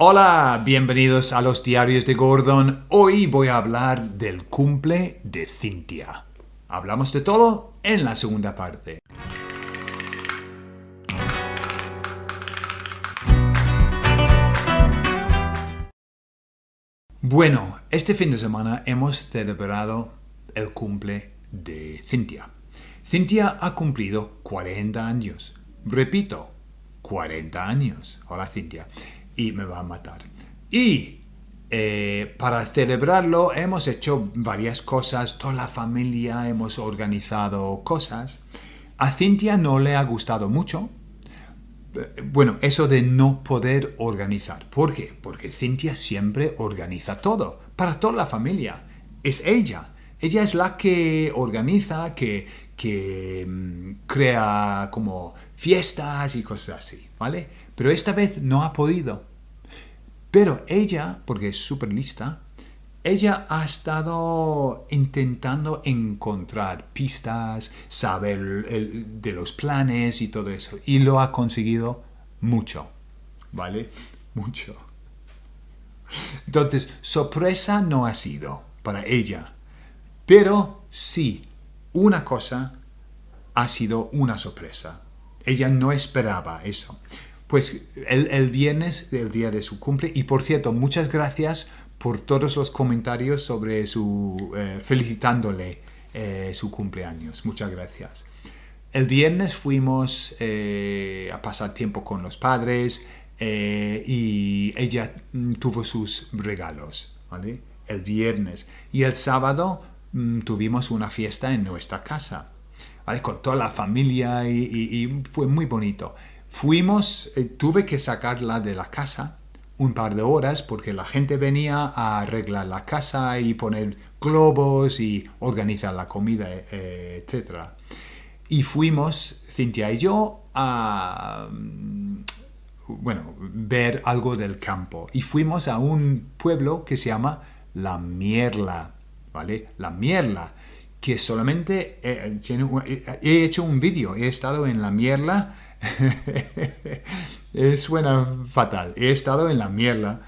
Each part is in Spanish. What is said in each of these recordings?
Hola, bienvenidos a los diarios de Gordon. Hoy voy a hablar del cumple de Cynthia. Hablamos de todo en la segunda parte. Bueno, este fin de semana hemos celebrado el cumple de Cynthia. Cynthia ha cumplido 40 años. Repito, 40 años. Hola Cynthia. Y me va a matar. Y eh, para celebrarlo hemos hecho varias cosas. Toda la familia hemos organizado cosas. A Cynthia no le ha gustado mucho. Bueno, eso de no poder organizar. ¿Por qué? Porque Cynthia siempre organiza todo. Para toda la familia. Es ella. Ella es la que organiza, que, que mm, crea como fiestas y cosas así, ¿vale? Pero esta vez no ha podido. Pero ella, porque es súper lista, ella ha estado intentando encontrar pistas, saber de los planes y todo eso. Y lo ha conseguido mucho, ¿vale? Mucho. Entonces, sorpresa no ha sido para ella. Pero sí, una cosa ha sido una sorpresa. Ella no esperaba eso. Pues el, viernes, el día de su cumple, y por cierto, muchas gracias por todos los comentarios sobre su, eh, felicitándole eh, su cumpleaños. Muchas gracias. El viernes fuimos eh, a pasar tiempo con los padres y ella mm, tuvo sus regalos, ¿vale? El viernes. Y el sábado Mm, tuvimos una fiesta en nuestra casa, ¿vale? con toda la familia y, fue muy bonito. Fuimos, eh, tuve que sacarla de la casa un par de horas porque la gente venía a arreglar la casa y poner globos y organizar la comida, eh, etc. Y fuimos, Cintia y yo, a mm, bueno, ver algo del campo. Y fuimos a un pueblo que se llama La Mierla. ¿vale? La mierla, que solamente eh, he hecho un vídeo, he estado en la mierla, suena fatal, he estado en la mierla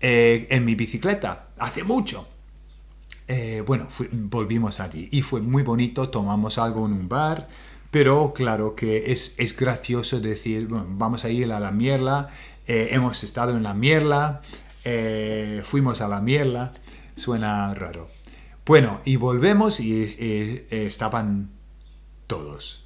eh, en mi bicicleta, hace mucho. Eh, bueno, volvimos allí y fue muy bonito, tomamos algo en un bar, pero claro que es, es gracioso decir, bueno, vamos a ir a la mierla, hemos estado en la mierla, fuimos a la mierla, suena raro. Bueno, y volvemos y eh, eh, estaban todos.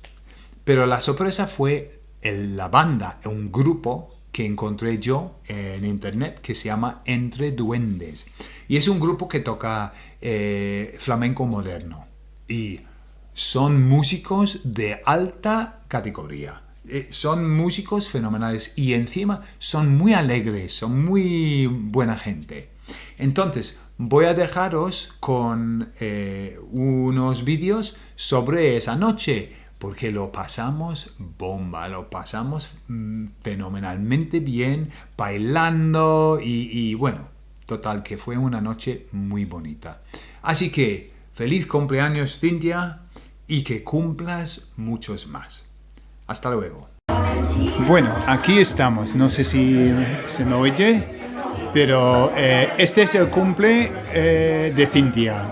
Pero la sorpresa fue la banda, un grupo que encontré yo en internet que se llama Entre Duendes. Y es un grupo que toca eh, flamenco moderno. Y son músicos de alta categoría. son músicos fenomenales y encima son muy alegres, son muy buena gente. Entonces, voy a dejaros con eh, unos vídeos sobre esa noche, porque lo pasamos bomba, lo pasamos mm, fenomenalmente bien, bailando y, bueno, total que fue una noche muy bonita. Así que, feliz cumpleaños Cintia y que cumplas muchos más. Hasta luego. Bueno, aquí estamos, no sé si se me oye. Pero eh, este es el cumple eh, de Cintia.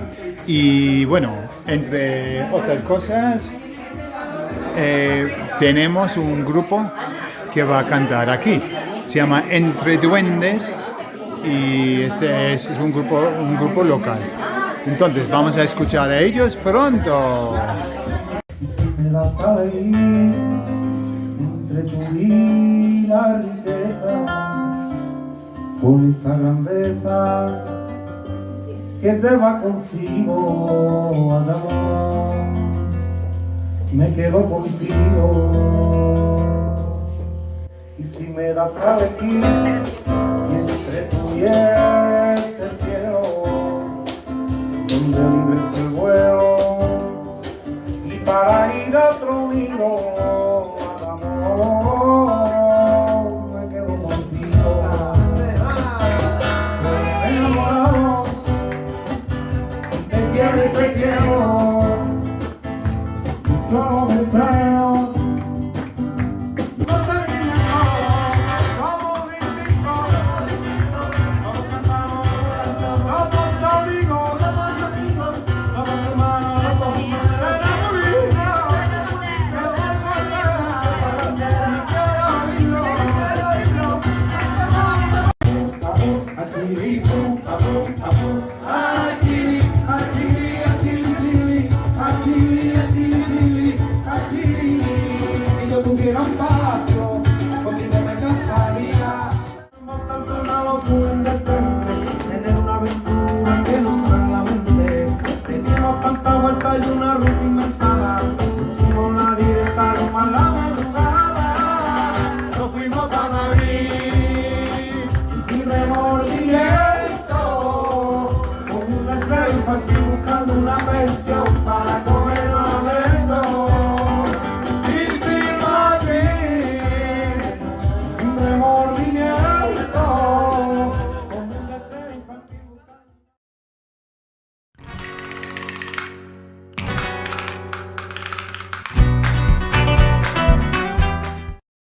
Y bueno, entre otras cosas, eh, tenemos un grupo que va a cantar aquí. Se llama Entre Duendes y este es, un, grupo, un grupo local. Entonces vamos a escuchar a ellos pronto. con esa grandeza que te va consigo, amor, me quedo contigo. Y si me das a elegir y entre tú y el cielo, donde libre el vuelo, y para ir a otro nido, al amor.